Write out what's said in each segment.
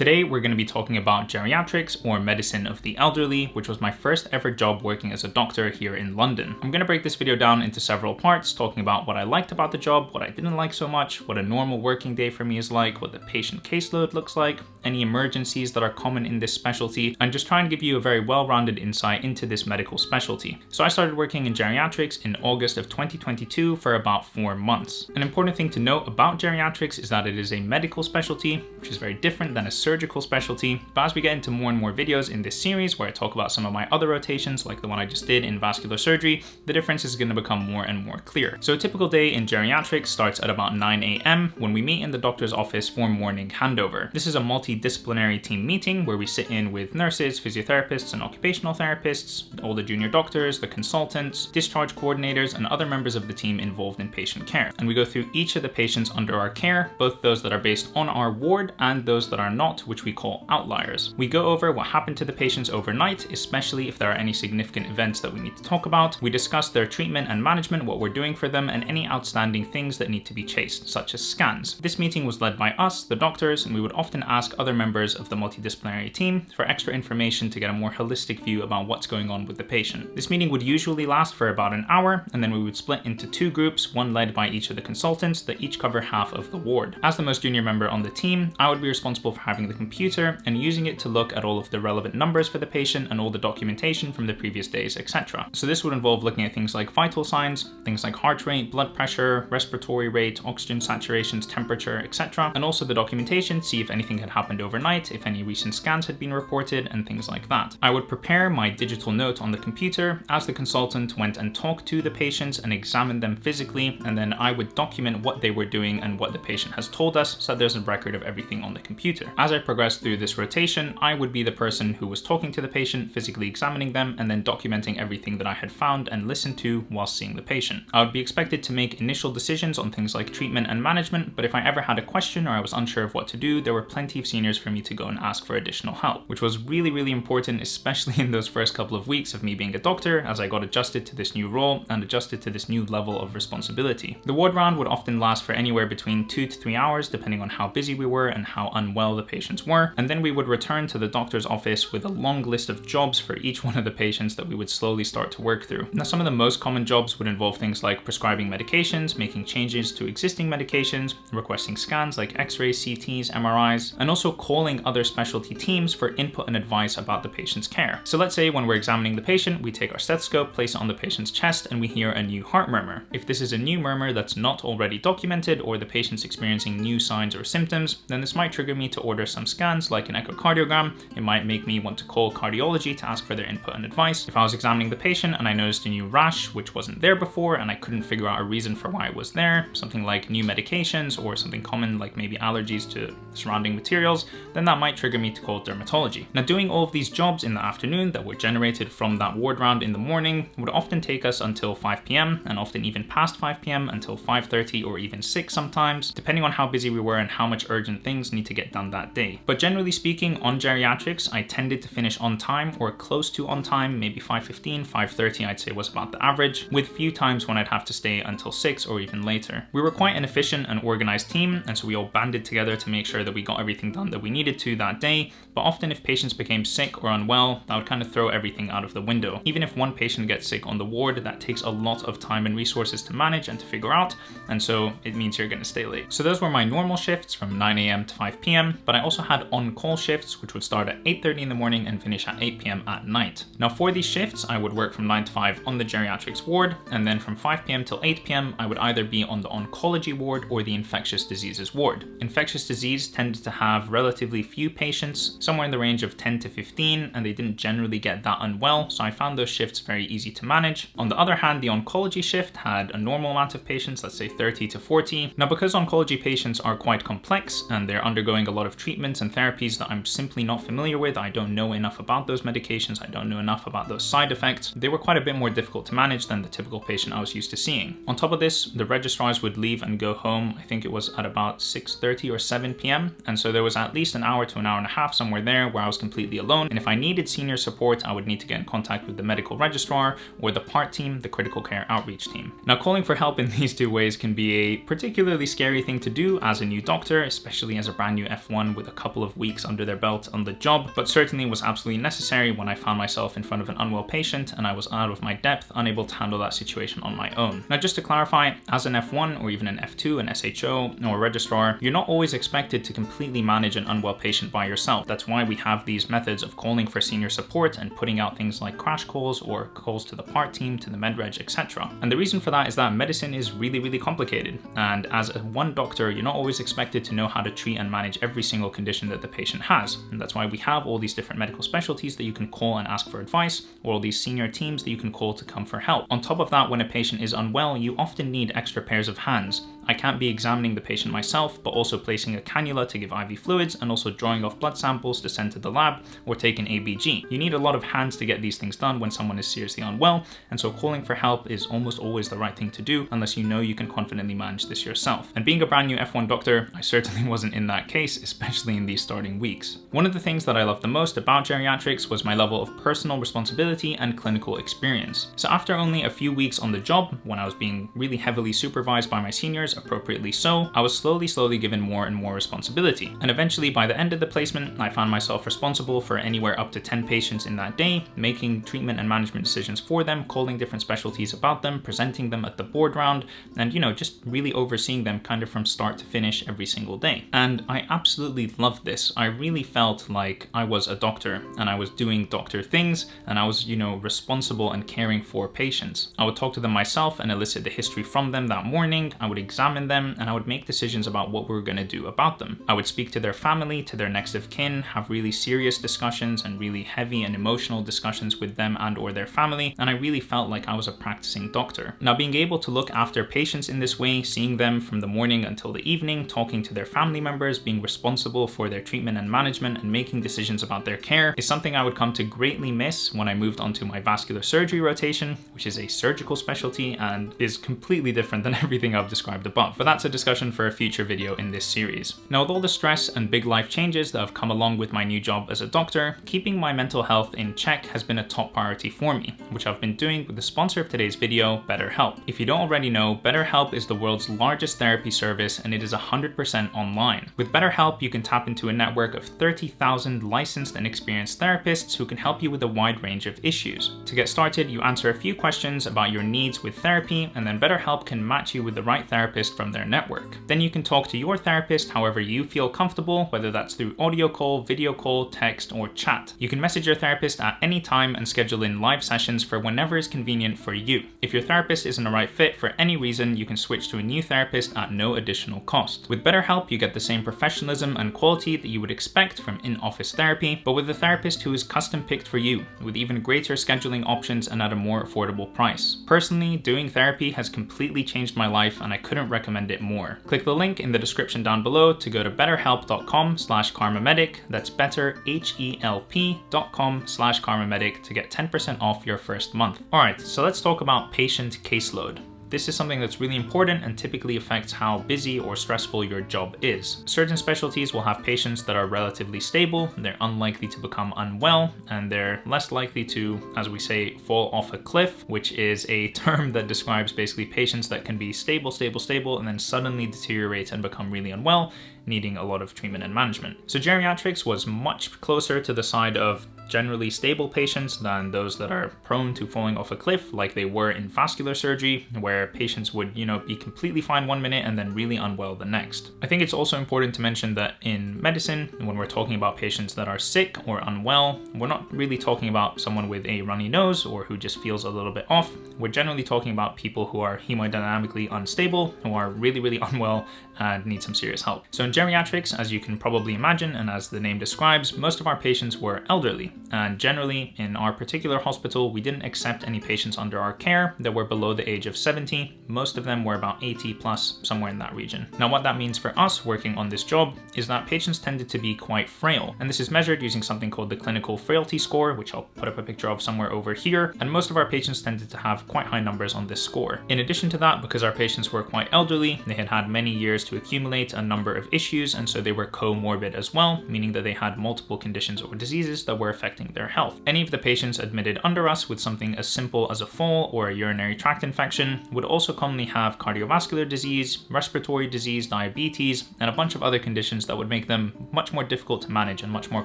Today, we're going to be talking about geriatrics or medicine of the elderly, which was my first ever job working as a doctor here in London. I'm going to break this video down into several parts, talking about what I liked about the job, what I didn't like so much, what a normal working day for me is like, what the patient caseload looks like, any emergencies that are common in this specialty, and just try and give you a very well-rounded insight into this medical specialty. So I started working in geriatrics in August of 2022 for about four months. An important thing to note about geriatrics is that it is a medical specialty, which is very different than a surgical specialty. But as we get into more and more videos in this series where I talk about some of my other rotations, like the one I just did in vascular surgery, the difference is gonna become more and more clear. So a typical day in geriatrics starts at about 9 a.m. when we meet in the doctor's office for morning handover. This is a multidisciplinary team meeting where we sit in with nurses, physiotherapists, and occupational therapists, all the junior doctors, the consultants, discharge coordinators, and other members of the team involved in patient care. And we go through each of the patients under our care, both those that are based on our ward and those that are not, which we call outliers. We go over what happened to the patients overnight, especially if there are any significant events that we need to talk about. We discuss their treatment and management, what we're doing for them, and any outstanding things that need to be chased, such as scans. This meeting was led by us, the doctors, and we would often ask other members of the multidisciplinary team for extra information to get a more holistic view about what's going on with the patient. This meeting would usually last for about an hour, and then we would split into two groups, one led by each of the consultants that each cover half of the ward. As the most junior member on the team, I would be responsible for having the computer and using it to look at all of the relevant numbers for the patient and all the documentation from the previous days, etc. So this would involve looking at things like vital signs, things like heart rate, blood pressure, respiratory rate, oxygen saturations, temperature, etc. And also the documentation, see if anything had happened overnight, if any recent scans had been reported, and things like that. I would prepare my digital note on the computer as the consultant went and talked to the patients and examined them physically, and then I would document what they were doing and what the patient has told us so there's a record of everything on the computer. As I progressed through this rotation, I would be the person who was talking to the patient, physically examining them, and then documenting everything that I had found and listened to while seeing the patient. I would be expected to make initial decisions on things like treatment and management, but if I ever had a question or I was unsure of what to do, there were plenty of seniors for me to go and ask for additional help, which was really, really important, especially in those first couple of weeks of me being a doctor as I got adjusted to this new role and adjusted to this new level of responsibility. The ward round would often last for anywhere between two to three hours, depending on how busy we were and how unwell the patients were. And then we would return to the doctor's office with a long list of jobs for each one of the patients that we would slowly start to work through. Now, some of the most common jobs would involve things like prescribing medications, making changes to existing medications, requesting scans like x-rays, CTs, MRIs, and also calling other specialty teams for input and advice about the patient's care. So let's say when we're examining the patient, we take our stethoscope, place it on the patient's chest, and we hear a new heart murmur. If this is a new murmur that's not already documented or the patient's experiencing new signs or symptoms, then this might trigger me to order some scans like an echocardiogram. It might make me want to call cardiology to ask for their input and advice. If I was examining the patient and I noticed a new rash, which wasn't there before, and I couldn't figure out a reason for why it was there, something like new medications or something common like maybe allergies to surrounding materials, then that might trigger me to call dermatology. Now doing all of these jobs in the afternoon that were generated from that ward round in the morning would often take us until 5 p.m. and often even past 5 p.m. until 5.30 or even 6 sometimes, depending on how busy we were and how much urgent things need to get done that day. But generally speaking, on geriatrics, I tended to finish on time or close to on time, maybe 5.15, 5.30 I'd say was about the average, with few times when I'd have to stay until 6 or even later. We were quite an efficient and organized team, and so we all banded together to make sure that we got everything done that we needed to that day, but often if patients became sick or unwell, that would kind of throw everything out of the window. Even if one patient gets sick on the ward, that takes a lot of time and resources to manage and to figure out, and so it means you're gonna stay late. So those were my normal shifts from 9 a.m. to 5 p.m., but I also had on-call shifts, which would start at 8.30 in the morning and finish at 8 p.m. at night. Now for these shifts, I would work from 9 to 5 on the geriatrics ward, and then from 5 p.m. till 8 p.m., I would either be on the oncology ward or the infectious diseases ward. Infectious disease tended to have relatively few patients, somewhere in the range of 10 to 15, and they didn't generally get that unwell, so I found those shifts very easy to manage. On the other hand, the oncology shift had a normal amount of patients, let's say 30 to 40. Now, because oncology patients are quite complex and they're undergoing a lot of treatments and therapies that I'm simply not familiar with, I don't know enough about those medications, I don't know enough about those side effects, they were quite a bit more difficult to manage than the typical patient I was used to seeing. On top of this, the registrars would leave and go home, I think it was at about 6.30 or 7 p.m. And so there was at least an hour to an hour and a half somewhere there where I was completely alone. And if I needed senior support, I would need to get in contact with the medical registrar or the PART team, the critical care outreach team. Now calling for help in these two ways can be a particularly scary thing to do as a new doctor, especially as a brand new F1 with a couple of weeks under their belt on the job, but certainly was absolutely necessary when I found myself in front of an unwell patient and I was out of my depth, unable to handle that situation on my own. Now, just to clarify, as an F1 or even an F2, an SHO, or a registrar, you're not always expected to completely manage an unwell patient by yourself. That's why we have these methods of calling for senior support and putting out things like crash calls or calls to the PART team, to the medreg, etc. And the reason for that is that medicine is really, really complicated. And as a one doctor, you're not always expected to know how to treat and manage every single condition that the patient has. And that's why we have all these different medical specialties that you can call and ask for advice, or all these senior teams that you can call to come for help. On top of that, when a patient is unwell, you often need extra pairs of hands. I can't be examining the patient myself, but also placing a cannula to give IV fluids and also drawing off blood samples to send to the lab or take an ABG. You need a lot of hands to get these things done when someone is seriously unwell, and so calling for help is almost always the right thing to do unless you know you can confidently manage this yourself. And being a brand new F1 doctor, I certainly wasn't in that case, especially in these starting weeks. One of the things that I loved the most about geriatrics was my level of personal responsibility and clinical experience. So after only a few weeks on the job, when I was being really heavily supervised by my seniors, appropriately so, I was slowly, slowly given more and more responsibility. And eventually, by the end of the placement, I found myself responsible for anywhere up to 10 patients in that day, making treatment and management decisions for them, calling different specialties about them, presenting them at the board round, and you know, just really overseeing them kind of from start to finish every single day. And I absolutely loved this. I really felt like I was a doctor and I was doing doctor things and I was, you know, responsible and caring for patients. I would talk to them myself and elicit the history from them that morning. I would examine examine them, and I would make decisions about what we were going to do about them. I would speak to their family, to their next of kin, have really serious discussions and really heavy and emotional discussions with them and or their family, and I really felt like I was a practicing doctor. Now being able to look after patients in this way, seeing them from the morning until the evening, talking to their family members, being responsible for their treatment and management and making decisions about their care is something I would come to greatly miss when I moved on to my vascular surgery rotation, which is a surgical specialty and is completely different than everything I've described above above, but that's a discussion for a future video in this series. Now with all the stress and big life changes that have come along with my new job as a doctor, keeping my mental health in check has been a top priority for me, which I've been doing with the sponsor of today's video, BetterHelp. If you don't already know, BetterHelp is the world's largest therapy service and it is 100% online. With BetterHelp, you can tap into a network of 30,000 licensed and experienced therapists who can help you with a wide range of issues. To get started, you answer a few questions about your needs with therapy, and then BetterHelp can match you with the right therapist therapist from their network. Then you can talk to your therapist however you feel comfortable, whether that's through audio call, video call, text, or chat. You can message your therapist at any time and schedule in live sessions for whenever is convenient for you. If your therapist isn't a right fit for any reason, you can switch to a new therapist at no additional cost. With BetterHelp, you get the same professionalism and quality that you would expect from in-office therapy, but with a therapist who is custom picked for you, with even greater scheduling options and at a more affordable price. Personally, doing therapy has completely changed my life and I couldn't recommend it more. Click the link in the description down below to go to betterhelp.com slash karmamedic. That's better, H-E-L-P.com slash karmamedic to get 10% off your first month. All right, so let's talk about patient caseload. This is something that's really important and typically affects how busy or stressful your job is. Certain specialties will have patients that are relatively stable, they're unlikely to become unwell, and they're less likely to, as we say, fall off a cliff, which is a term that describes basically patients that can be stable, stable, stable, and then suddenly deteriorate and become really unwell, needing a lot of treatment and management. So geriatrics was much closer to the side of generally stable patients than those that are prone to falling off a cliff like they were in vascular surgery where patients would you know be completely fine one minute and then really unwell the next. I think it's also important to mention that in medicine when we're talking about patients that are sick or unwell we're not really talking about someone with a runny nose or who just feels a little bit off. We're generally talking about people who are hemodynamically unstable who are really really unwell and need some serious help. So in geriatrics as you can probably imagine and as the name describes most of our patients were elderly and generally, in our particular hospital, we didn't accept any patients under our care that were below the age of 70. Most of them were about 80 plus, somewhere in that region. Now, what that means for us working on this job is that patients tended to be quite frail. And this is measured using something called the clinical frailty score, which I'll put up a picture of somewhere over here. And most of our patients tended to have quite high numbers on this score. In addition to that, because our patients were quite elderly, they had had many years to accumulate a number of issues, and so they were comorbid as well, meaning that they had multiple conditions or diseases that were affecting their health. Any of the patients admitted under us with something as simple as a fall or a urinary tract infection would also commonly have cardiovascular disease, respiratory disease, diabetes, and a bunch of other conditions that would make them much more difficult to manage and much more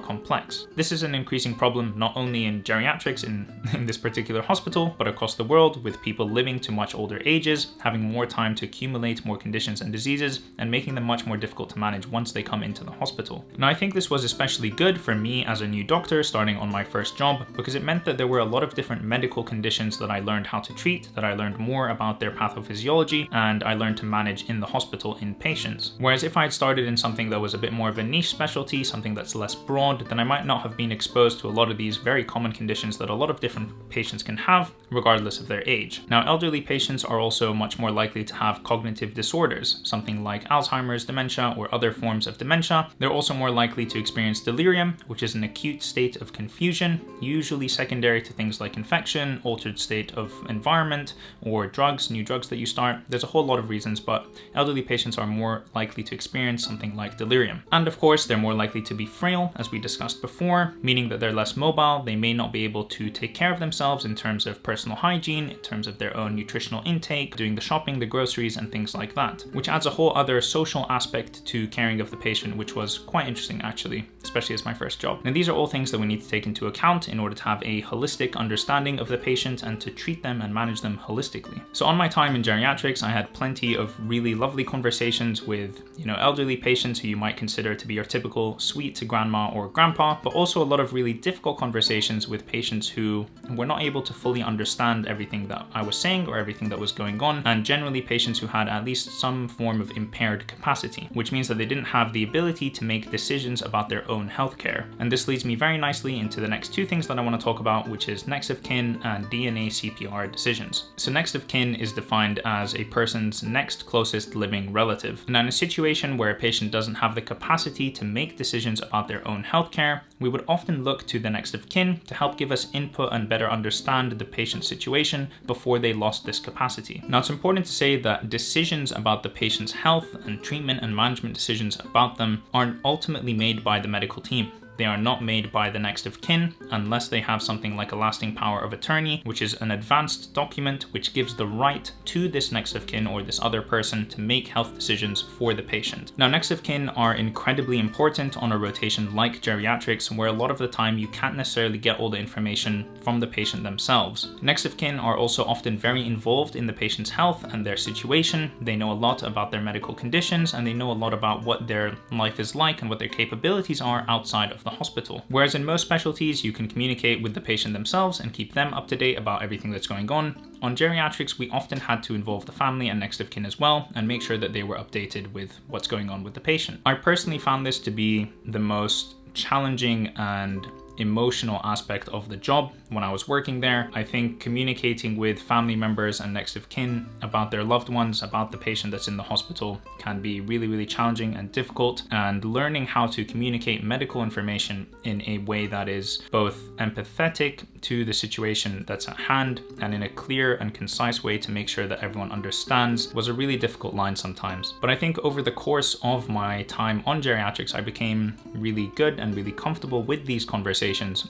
complex. This is an increasing problem not only in geriatrics in, in this particular hospital, but across the world with people living to much older ages, having more time to accumulate more conditions and diseases, and making them much more difficult to manage once they come into the hospital. Now I think this was especially good for me as a new doctor starting on my first job because it meant that there were a lot of different medical conditions that I learned how to treat, that I learned more about their pathophysiology, and I learned to manage in the hospital in patients. Whereas if I had started in something that was a bit more of a niche specialty, something that's less broad, then I might not have been exposed to a lot of these very common conditions that a lot of different patients can have, regardless of their age. Now, elderly patients are also much more likely to have cognitive disorders, something like Alzheimer's, dementia, or other forms of dementia. They're also more likely to experience delirium, which is an acute state of confusion, usually secondary to things like infection, altered state of environment, or drugs, new drugs that you start. There's a whole lot of reasons, but elderly patients are more likely to experience something like delirium. And of course, they're more likely to be frail, as we discussed before, meaning that they're less mobile, they may not be able to take care of themselves in terms of personal hygiene, in terms of their own nutritional intake, doing the shopping, the groceries, and things like that, which adds a whole other social aspect to caring of the patient, which was quite interesting actually, especially as my first job. And these are all things that we need to take into account in order to have a holistic understanding of the patient and to treat them and manage them holistically. So on my time in geriatrics, I had plenty of really lovely conversations with, you know, elderly patients who you might consider to be your typical sweet to grandma or grandpa, but also a lot of really difficult conversations with patients who were not able to fully understand everything that I was saying or everything that was going on, and generally patients who had at least some form of impaired capacity, which means that they didn't have the ability to make decisions about their own healthcare. And this leads me very nicely into the next two things that I want to talk about, which is next of kin and DNA CPR decisions. So next of kin is defined as a person's next closest living relative. Now in a situation where a patient doesn't have the capacity to make decisions about their own healthcare, we would often look to the next of kin to help give us input and better understand the patient's situation before they lost this capacity. Now it's important to say that decisions about the patient's health and treatment and management decisions about them aren't ultimately made by the medical team. They are not made by the next of kin unless they have something like a lasting power of attorney, which is an advanced document which gives the right to this next of kin or this other person to make health decisions for the patient. Now, next of kin are incredibly important on a rotation like geriatrics, where a lot of the time you can't necessarily get all the information from the patient themselves. Next of kin are also often very involved in the patient's health and their situation. They know a lot about their medical conditions and they know a lot about what their life is like and what their capabilities are outside of the hospital. Whereas in most specialties, you can communicate with the patient themselves and keep them up to date about everything that's going on. On geriatrics, we often had to involve the family and next of kin as well and make sure that they were updated with what's going on with the patient. I personally found this to be the most challenging and emotional aspect of the job when I was working there. I think communicating with family members and next of kin about their loved ones, about the patient that's in the hospital can be really, really challenging and difficult. And learning how to communicate medical information in a way that is both empathetic to the situation that's at hand and in a clear and concise way to make sure that everyone understands was a really difficult line sometimes. But I think over the course of my time on geriatrics, I became really good and really comfortable with these conversations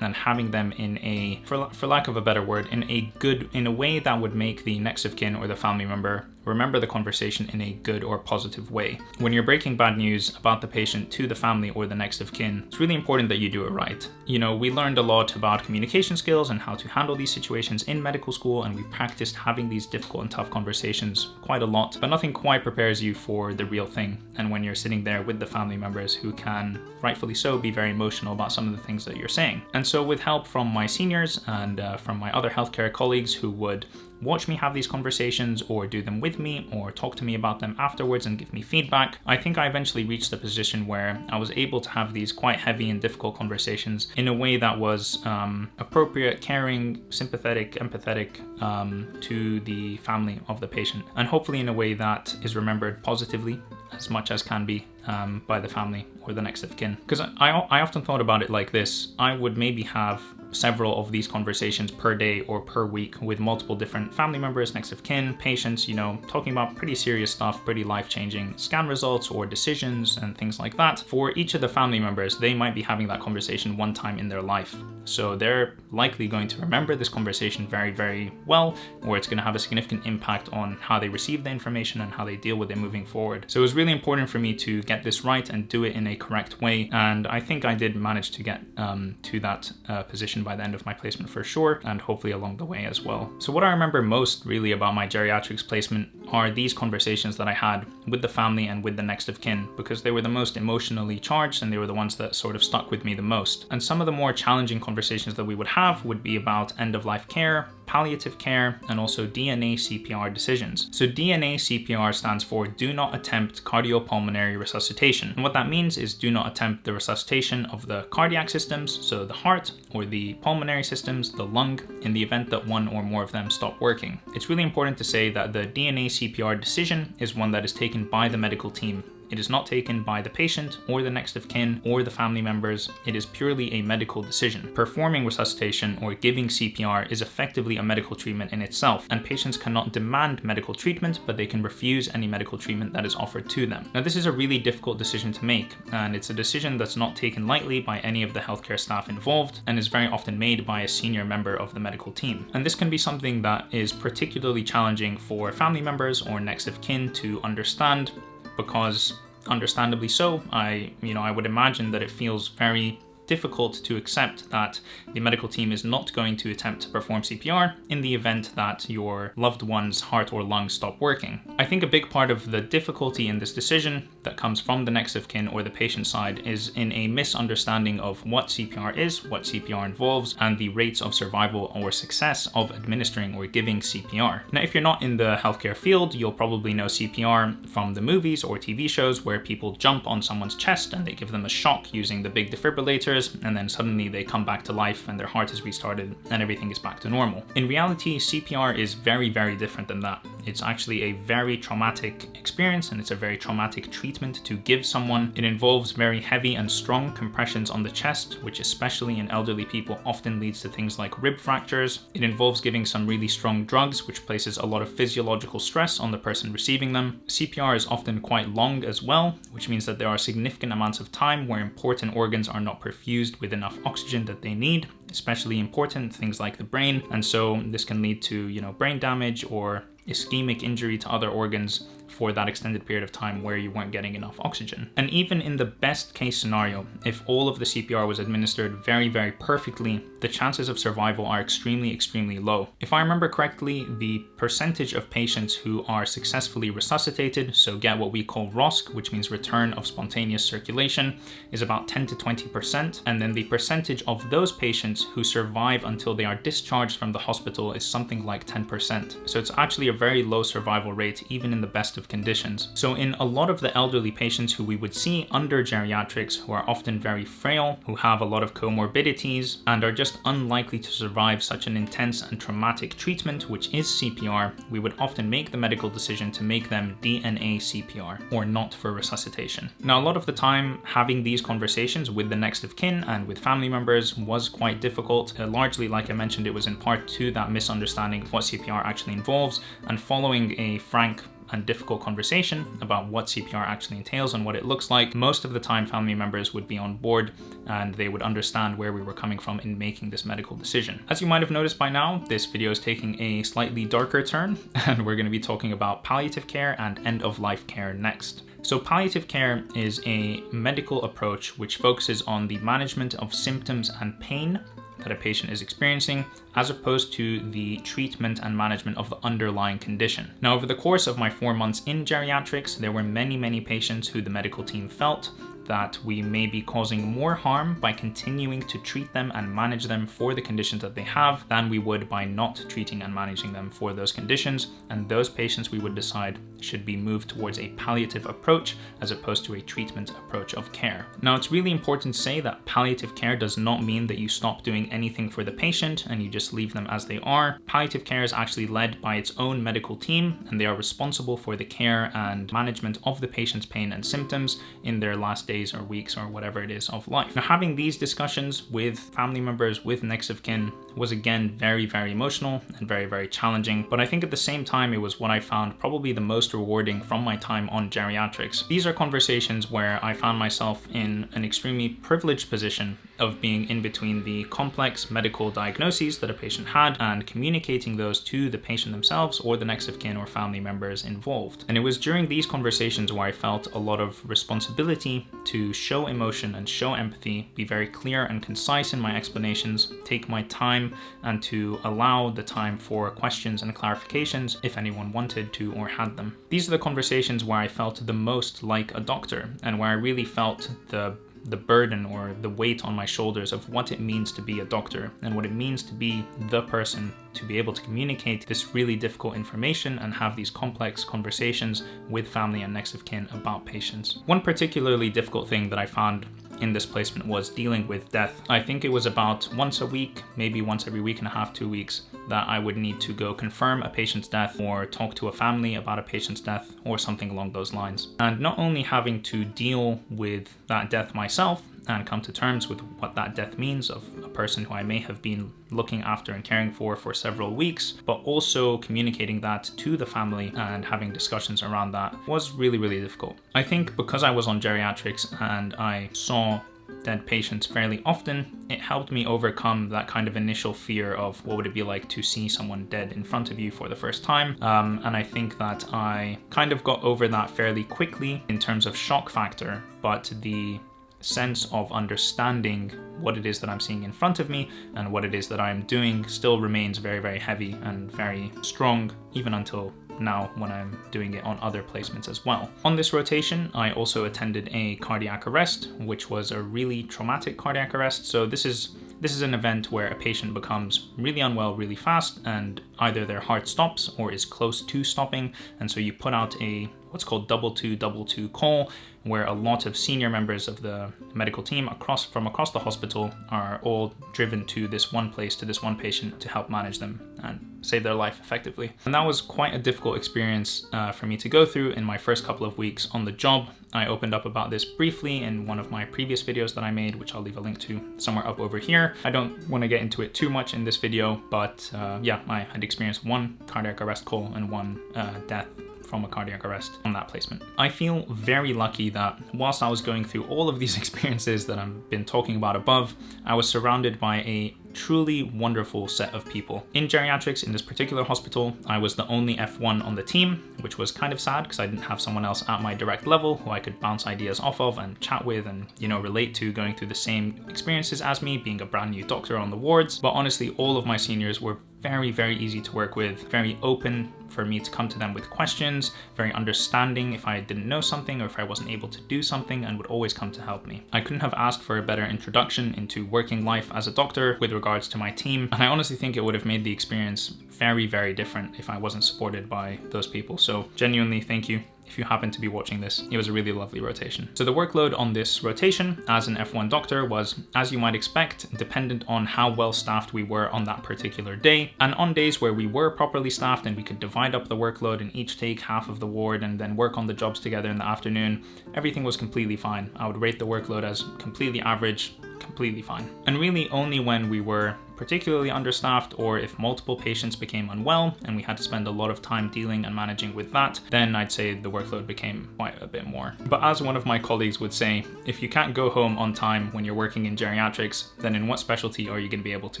and having them in a for, for lack of a better word, in a good, in a way that would make the next of kin or the family member remember the conversation in a good or positive way. When you're breaking bad news about the patient to the family or the next of kin, it's really important that you do it right. You know, we learned a lot about communication skills and how to handle these situations in medical school, and we practiced having these difficult and tough conversations quite a lot, but nothing quite prepares you for the real thing. And when you're sitting there with the family members who can, rightfully so, be very emotional about some of the things that you're saying. And so with help from my seniors and uh, from my other healthcare colleagues who would watch me have these conversations or do them with me or talk to me about them afterwards and give me feedback, I think I eventually reached a position where I was able to have these quite heavy and difficult conversations in a way that was um, appropriate, caring, sympathetic, empathetic um, to the family of the patient, and hopefully in a way that is remembered positively as much as can be um, by the family or the next of kin. Because I, I often thought about it like this I would maybe have several of these conversations per day or per week with multiple different family members, next of kin, patients, you know, talking about pretty serious stuff, pretty life-changing scan results or decisions and things like that. For each of the family members, they might be having that conversation one time in their life. So they're likely going to remember this conversation very, very well, or it's going to have a significant impact on how they receive the information and how they deal with it moving forward. So it was really important for me to get this right and do it in a correct way. And I think I did manage to get um, to that uh, position by the end of my placement for sure, and hopefully along the way as well. So what I remember most really about my geriatrics placement are these conversations that I had with the family and with the next of kin, because they were the most emotionally charged and they were the ones that sort of stuck with me the most. And some of the more challenging conversations that we would have would be about end of life care, palliative care, and also DNA CPR decisions. So DNA CPR stands for do not attempt cardiopulmonary resuscitation. And what that means is do not attempt the resuscitation of the cardiac systems, so the heart, or the pulmonary systems, the lung, in the event that one or more of them stop working. It's really important to say that the DNA CPR decision is one that is taken by the medical team it is not taken by the patient or the next of kin or the family members. It is purely a medical decision. Performing resuscitation or giving CPR is effectively a medical treatment in itself, and patients cannot demand medical treatment, but they can refuse any medical treatment that is offered to them. Now, this is a really difficult decision to make, and it's a decision that's not taken lightly by any of the healthcare staff involved, and is very often made by a senior member of the medical team. And this can be something that is particularly challenging for family members or next of kin to understand because understandably so, I, you know, I would imagine that it feels very difficult to accept that the medical team is not going to attempt to perform CPR in the event that your loved one's heart or lungs stop working. I think a big part of the difficulty in this decision that comes from the next of kin or the patient side is in a misunderstanding of what CPR is, what CPR involves, and the rates of survival or success of administering or giving CPR. Now, if you're not in the healthcare field, you'll probably know CPR from the movies or TV shows where people jump on someone's chest and they give them a shock using the big defibrillators and then suddenly they come back to life and their heart is restarted and everything is back to normal. In reality, CPR is very, very different than that. It's actually a very traumatic experience and it's a very traumatic treatment to give someone. It involves very heavy and strong compressions on the chest, which especially in elderly people often leads to things like rib fractures. It involves giving some really strong drugs, which places a lot of physiological stress on the person receiving them. CPR is often quite long as well, which means that there are significant amounts of time where important organs are not perfused with enough oxygen that they need especially important things like the brain and so this can lead to you know brain damage or ischemic injury to other organs for that extended period of time where you weren't getting enough oxygen. And even in the best case scenario, if all of the CPR was administered very, very perfectly, the chances of survival are extremely, extremely low. If I remember correctly, the percentage of patients who are successfully resuscitated, so get what we call ROSC, which means return of spontaneous circulation, is about 10 to 20%. And then the percentage of those patients who survive until they are discharged from the hospital is something like 10%. So it's actually a very low survival rate, even in the best of conditions. So in a lot of the elderly patients who we would see under geriatrics who are often very frail, who have a lot of comorbidities and are just unlikely to survive such an intense and traumatic treatment, which is CPR, we would often make the medical decision to make them DNA CPR or not for resuscitation. Now, a lot of the time having these conversations with the next of kin and with family members was quite difficult. Uh, largely, like I mentioned, it was in part to that misunderstanding of what CPR actually involves and following a frank and difficult conversation about what CPR actually entails and what it looks like, most of the time family members would be on board and they would understand where we were coming from in making this medical decision. As you might have noticed by now, this video is taking a slightly darker turn and we're going to be talking about palliative care and end-of-life care next. So palliative care is a medical approach which focuses on the management of symptoms and pain that a patient is experiencing as opposed to the treatment and management of the underlying condition. Now, over the course of my four months in geriatrics, there were many, many patients who the medical team felt that we may be causing more harm by continuing to treat them and manage them for the conditions that they have than we would by not treating and managing them for those conditions. And those patients we would decide should be moved towards a palliative approach as opposed to a treatment approach of care. Now, it's really important to say that palliative care does not mean that you stop doing anything for the patient and you just leave them as they are. Palliative care is actually led by its own medical team and they are responsible for the care and management of the patient's pain and symptoms in their last days or weeks or whatever it is of life. Now, having these discussions with family members, with next of kin, was again very, very emotional and very, very challenging. But I think at the same time, it was what I found probably the most rewarding from my time on geriatrics. These are conversations where I found myself in an extremely privileged position of being in between the complex medical diagnoses that a patient had and communicating those to the patient themselves or the next of kin or family members involved. And it was during these conversations where I felt a lot of responsibility to show emotion and show empathy, be very clear and concise in my explanations, take my time and to allow the time for questions and clarifications if anyone wanted to or had them. These are the conversations where I felt the most like a doctor and where I really felt the the burden or the weight on my shoulders of what it means to be a doctor and what it means to be the person to be able to communicate this really difficult information and have these complex conversations with family and next of kin about patients. One particularly difficult thing that I found in this placement was dealing with death. I think it was about once a week, maybe once every week and a half, two weeks, that I would need to go confirm a patient's death or talk to a family about a patient's death or something along those lines. And not only having to deal with that death myself, and come to terms with what that death means of a person who I may have been looking after and caring for for several weeks, but also communicating that to the family and having discussions around that was really, really difficult. I think because I was on geriatrics and I saw dead patients fairly often, it helped me overcome that kind of initial fear of what would it be like to see someone dead in front of you for the first time. Um, and I think that I kind of got over that fairly quickly in terms of shock factor, but the sense of understanding what it is that I'm seeing in front of me and what it is that I'm doing still remains very, very heavy and very strong, even until now when I'm doing it on other placements as well. On this rotation, I also attended a cardiac arrest, which was a really traumatic cardiac arrest. So this is this is an event where a patient becomes really unwell really fast and either their heart stops or is close to stopping. And so you put out a what's called double two double two call where a lot of senior members of the medical team across from across the hospital are all driven to this one place to this one patient to help manage them and save their life effectively. And that was quite a difficult experience uh, for me to go through in my first couple of weeks on the job. I opened up about this briefly in one of my previous videos that I made, which I'll leave a link to somewhere up over here. I don't want to get into it too much in this video, but uh, yeah, I had experienced one cardiac arrest call and one uh, death from a cardiac arrest on that placement. I feel very lucky that whilst I was going through all of these experiences that I've been talking about above, I was surrounded by a truly wonderful set of people. In geriatrics, in this particular hospital, I was the only F1 on the team, which was kind of sad because I didn't have someone else at my direct level who I could bounce ideas off of and chat with and, you know, relate to going through the same experiences as me, being a brand new doctor on the wards. But honestly, all of my seniors were very, very easy to work with, very open for me to come to them with questions, very understanding if I didn't know something or if I wasn't able to do something and would always come to help me. I couldn't have asked for a better introduction into working life as a doctor with regards to my team, and I honestly think it would have made the experience very, very different if I wasn't supported by those people. So genuinely, thank you if you happen to be watching this. It was a really lovely rotation. So the workload on this rotation as an F1 doctor was, as you might expect, dependent on how well staffed we were on that particular day. And on days where we were properly staffed and we could divide up the workload and each take half of the ward and then work on the jobs together in the afternoon, everything was completely fine. I would rate the workload as completely average, completely fine. And really only when we were particularly understaffed or if multiple patients became unwell and we had to spend a lot of time dealing and managing with that, then I'd say the workload became quite a bit more. But as one of my colleagues would say, if you can't go home on time when you're working in geriatrics, then in what specialty are you going to be able to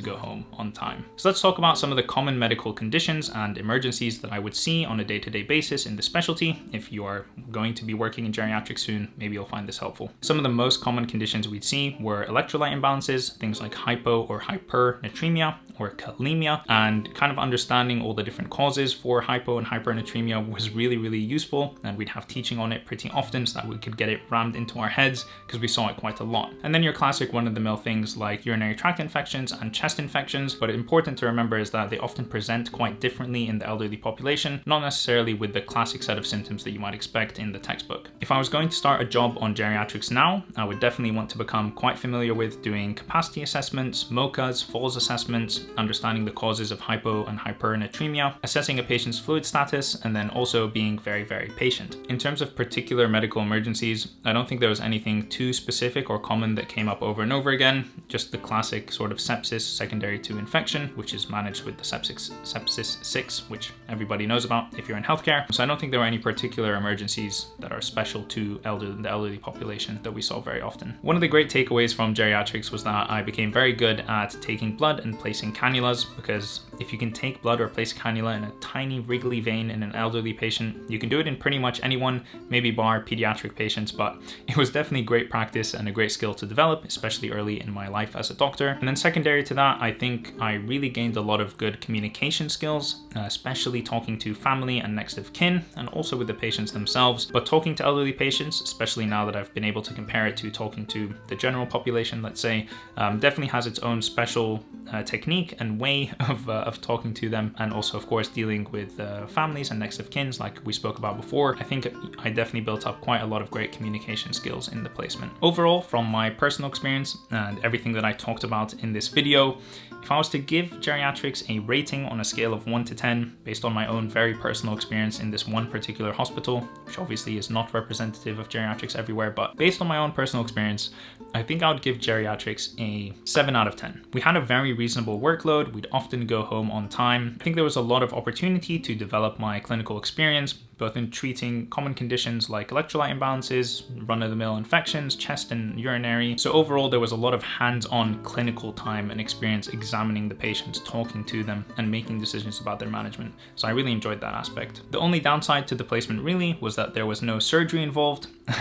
go home on time? So let's talk about some of the common medical conditions and emergencies that I would see on a day-to-day -day basis in the specialty. If you are going to be working in geriatrics soon, maybe you'll find this helpful. Some of the most common conditions we'd see were electrolyte imbalances, things like hypo or hyper natremia or kalemia and kind of understanding all the different causes for hypo and hypernatremia was really, really useful. And we'd have teaching on it pretty often so that we could get it rammed into our heads because we saw it quite a lot. And then your classic one of the mill things like urinary tract infections and chest infections. But important to remember is that they often present quite differently in the elderly population, not necessarily with the classic set of symptoms that you might expect in the textbook. If I was going to start a job on geriatrics now, I would definitely want to become quite familiar with doing capacity assessments, MOCAs, falls assessments, understanding the causes of hypo and hypernatremia, assessing a patient's fluid status, and then also being very, very patient. In terms of particular medical emergencies, I don't think there was anything too specific or common that came up over and over again, just the classic sort of sepsis secondary to infection, which is managed with the sepsis, sepsis 6, which everybody knows about if you're in healthcare. So I don't think there were any particular emergencies that are special to elder, the elderly population that we saw very often. One of the great takeaways from geriatrics was that I became very good at taking blood and placing cannulas because if you can take blood or place cannula in a tiny wriggly vein in an elderly patient, you can do it in pretty much anyone, maybe bar pediatric patients, but it was definitely great practice and a great skill to develop, especially early in my life as a doctor. And then secondary to that, I think I really gained a lot of good communication skills, uh, especially talking to family and next of kin, and also with the patients themselves. But talking to elderly patients, especially now that I've been able to compare it to talking to the general population, let's say, um, definitely has its own special uh, technique and way of, uh, of talking to them. And also, of course, dealing with uh, families and next of kins, like we spoke about before. I think I definitely built up quite a lot of great communication skills in the placement. Overall, from my personal experience and everything that I talked about in this video, if I was to give geriatrics a rating on a scale of 1 to 10, based on my own very personal experience in this one particular hospital, which obviously is not representative of geriatrics everywhere, but based on my own personal experience, I think I would give geriatrics a 7 out of 10. We had a very reasonable workload, we'd often go home on time. I think there was a lot of opportunity to develop my clinical experience, both in treating common conditions like electrolyte imbalances, run-of-the-mill infections, chest and urinary. So overall, there was a lot of hands-on clinical time and experience examining the patients, talking to them, and making decisions about their management. So I really enjoyed that aspect. The only downside to the placement really was that there was no surgery involved.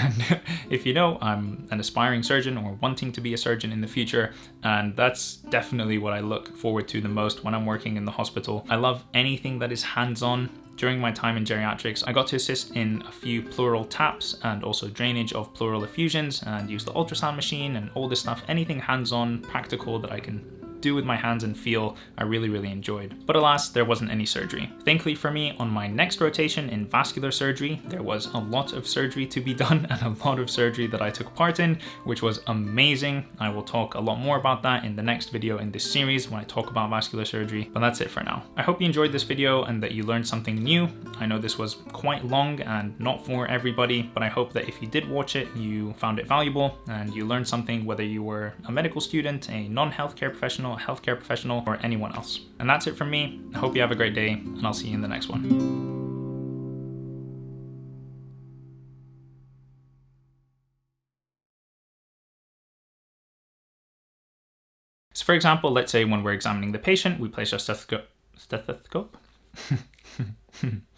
If you know, I'm an aspiring surgeon or wanting to be a surgeon in the future, and that's definitely what I look forward to the most when I'm working in the hospital. I love anything that is hands-on during my time in geriatrics, I got to assist in a few pleural taps and also drainage of pleural effusions and use the ultrasound machine and all this stuff, anything hands-on, practical that I can do with my hands and feel I really, really enjoyed. But alas, there wasn't any surgery. Thankfully for me, on my next rotation in vascular surgery, there was a lot of surgery to be done and a lot of surgery that I took part in, which was amazing. I will talk a lot more about that in the next video in this series when I talk about vascular surgery, but that's it for now. I hope you enjoyed this video and that you learned something new. I know this was quite long and not for everybody, but I hope that if you did watch it, you found it valuable and you learned something whether you were a medical student, a non-healthcare professional, professional, healthcare professional, or anyone else. And that's it from me. I hope you have a great day, and I'll see you in the next one. So for example, let's say when we're examining the patient, we place our stethoscope, stethoscope?